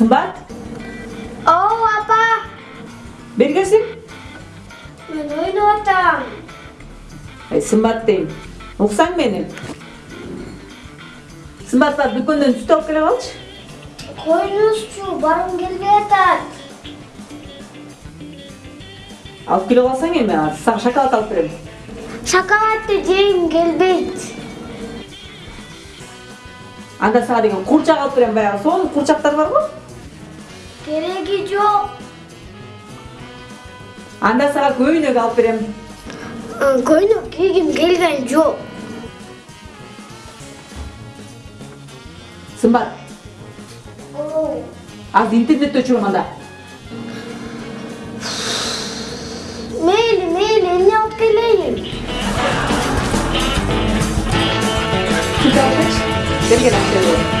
Сымбат? Оу, апа! Бергесің? Мен ойнап атам. Ай, Сымбат дейм. Оқсаң мені? Сымбат бар, дүкөндөн сүт алып келе калчы. Қойыңызшы, барым келбей атат. Алып келе қалсаң эми, саған шоколад алып берем. Шоколадты жейм келбейт. Анда сага деген курчак алып берем баягы. Сонун құрчақтар бар ма? Yo. 안다사 고유는 가오프렘. 응, 고유는 기김 길간 요. 선발. 오. 아, 인터넷도 주로 만다. 매일 매일 일년 끌려요. 진짜 같이 내리게 놨어요.